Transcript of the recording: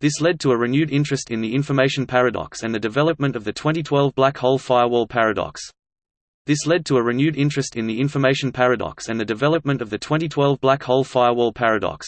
This led to a renewed interest in the information paradox and the development of the 2012 black hole firewall paradox. This led to a renewed interest in the information paradox and the development of the 2012 black hole firewall paradox.